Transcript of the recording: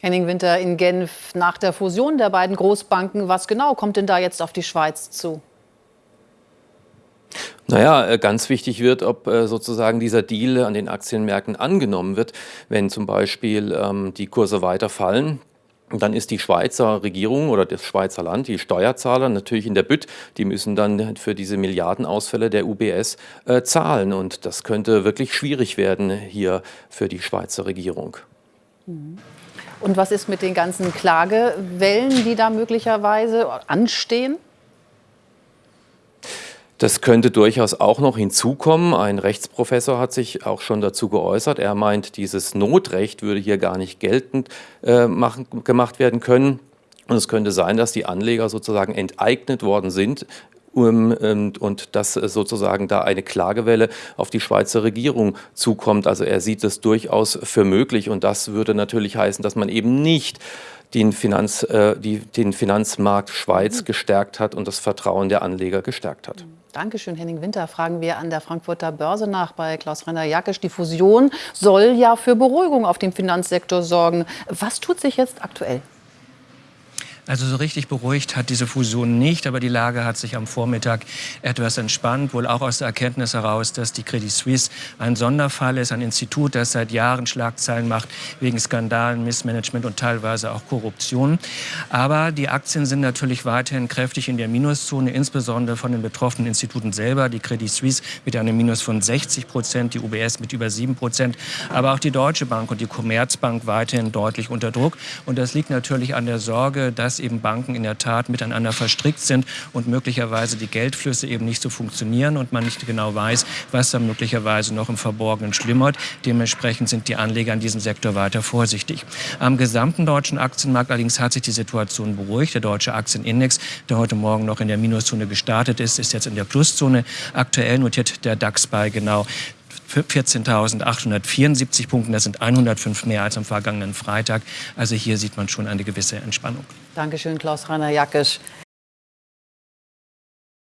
Henning Winter in Genf nach der Fusion der beiden Großbanken. Was genau kommt denn da jetzt auf die Schweiz zu? Naja, äh, ganz wichtig wird, ob äh, sozusagen dieser Deal an den Aktienmärkten angenommen wird. Wenn zum Beispiel ähm, die Kurse weiter fallen, dann ist die Schweizer Regierung oder das Schweizer Land, die Steuerzahler natürlich in der Bütt, die müssen dann für diese Milliardenausfälle der UBS äh, zahlen. Und das könnte wirklich schwierig werden hier für die Schweizer Regierung. Mhm. Und was ist mit den ganzen Klagewellen, die da möglicherweise anstehen? Das könnte durchaus auch noch hinzukommen. Ein Rechtsprofessor hat sich auch schon dazu geäußert. Er meint, dieses Notrecht würde hier gar nicht geltend äh, machen, gemacht werden können. Und es könnte sein, dass die Anleger sozusagen enteignet worden sind und, und dass sozusagen da eine Klagewelle auf die Schweizer Regierung zukommt. Also er sieht es durchaus für möglich und das würde natürlich heißen, dass man eben nicht den, Finanz, äh, die, den Finanzmarkt Schweiz mhm. gestärkt hat und das Vertrauen der Anleger gestärkt hat. Dankeschön, Henning Winter. Fragen wir an der Frankfurter Börse nach bei Klaus-Rainer Jackisch. Die Fusion soll ja für Beruhigung auf dem Finanzsektor sorgen. Was tut sich jetzt aktuell? Also so richtig beruhigt hat diese Fusion nicht, aber die Lage hat sich am Vormittag etwas entspannt, wohl auch aus der Erkenntnis heraus, dass die Credit Suisse ein Sonderfall ist, ein Institut, das seit Jahren Schlagzeilen macht wegen Skandalen, Missmanagement und teilweise auch Korruption. Aber die Aktien sind natürlich weiterhin kräftig in der Minuszone, insbesondere von den betroffenen Instituten selber. Die Credit Suisse mit einem Minus von 60 Prozent, die UBS mit über 7 Prozent, aber auch die Deutsche Bank und die Commerzbank weiterhin deutlich unter Druck. Und das liegt natürlich an der Sorge, dass eben Banken in der Tat miteinander verstrickt sind und möglicherweise die Geldflüsse eben nicht so funktionieren und man nicht genau weiß, was da möglicherweise noch im Verborgenen schlimmert. Dementsprechend sind die Anleger in diesem Sektor weiter vorsichtig. Am gesamten deutschen Aktienmarkt allerdings hat sich die Situation beruhigt. Der deutsche Aktienindex, der heute Morgen noch in der Minuszone gestartet ist, ist jetzt in der Pluszone. Aktuell notiert der DAX bei genau 14.874 Punkten. Das sind 105 mehr als am vergangenen Freitag. Also hier sieht man schon eine gewisse Entspannung. Dankeschön, Klaus-Rainer Jackisch.